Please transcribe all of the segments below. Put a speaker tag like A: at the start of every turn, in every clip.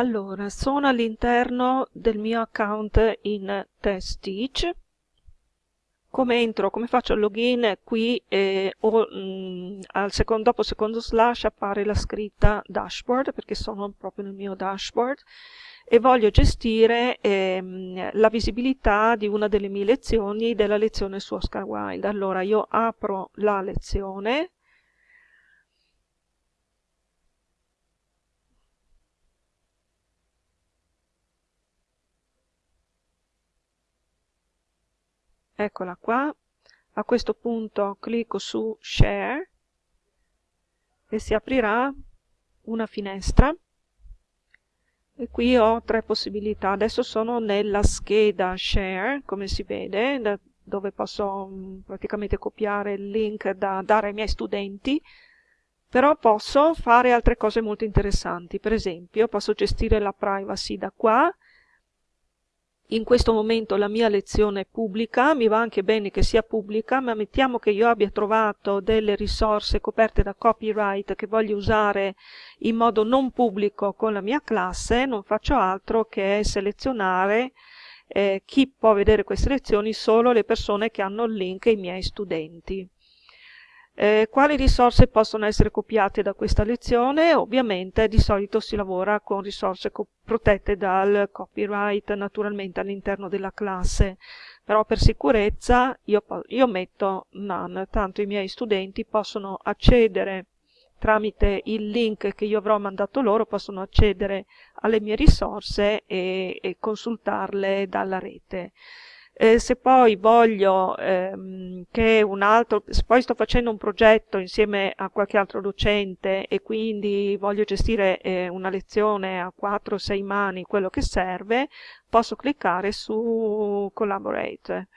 A: Allora, sono all'interno del mio account in TestTeach. Come entro, come faccio il login? Qui eh, o, mh, mm, al secondo, dopo secondo slash appare la scritta dashboard, perché sono proprio nel mio dashboard, e voglio gestire ehm, la visibilità di una delle mie lezioni, della lezione su Oscar Wilde. Allora io apro la lezione, eccola qua. A questo punto clicco su share e si aprirà una finestra. E qui ho tre possibilità. Adesso sono nella scheda share come si vede da dove posso mm, praticamente copiare il link da dare ai miei studenti. Però posso fare altre cose molto interessanti. Per esempio posso gestire la privacy da qua in questo momento la mia lezione è pubblica, mi va anche bene che sia pubblica, ma mettiamo che io abbia trovato delle risorse coperte da copyright che voglio usare in modo non pubblico con la mia classe, non faccio altro che selezionare eh, chi può vedere queste lezioni, solo le persone che hanno il link ai miei studenti. Eh, quali risorse possono essere copiate da questa lezione? Ovviamente di solito si lavora con risorse protette dal copyright naturalmente all'interno della classe, però per sicurezza io, io metto none, tanto i miei studenti possono accedere tramite il link che io avrò mandato loro, possono accedere alle mie risorse e, e consultarle dalla rete. Eh, se poi voglio ehm, che un altro, se poi sto facendo un progetto insieme a qualche altro docente e quindi voglio gestire eh, una lezione a 4 o 6 mani, quello che serve, posso cliccare su Collaborate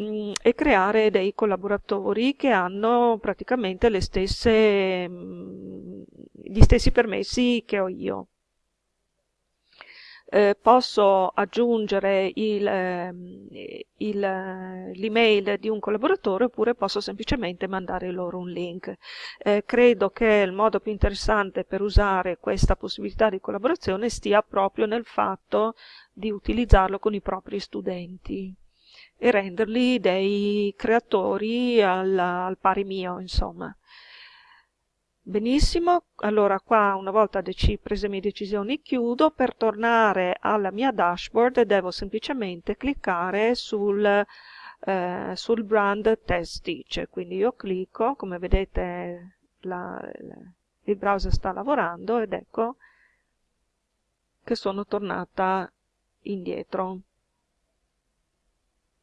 A: mm, e creare dei collaboratori che hanno praticamente le stesse, mm, gli stessi permessi che ho io eh, posso aggiungere ehm, l'email eh, di un collaboratore oppure posso semplicemente mandare loro un link. Eh, credo che il modo più interessante per usare questa possibilità di collaborazione stia proprio nel fatto di utilizzarlo con i propri studenti e renderli dei creatori al, al pari mio, insomma. Benissimo, allora qua una volta prese le mie decisioni chiudo, per tornare alla mia dashboard devo semplicemente cliccare sul, eh, sul brand test teacher, quindi io clicco, come vedete la, il browser sta lavorando ed ecco che sono tornata indietro.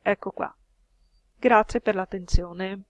A: Ecco qua. Grazie per l'attenzione.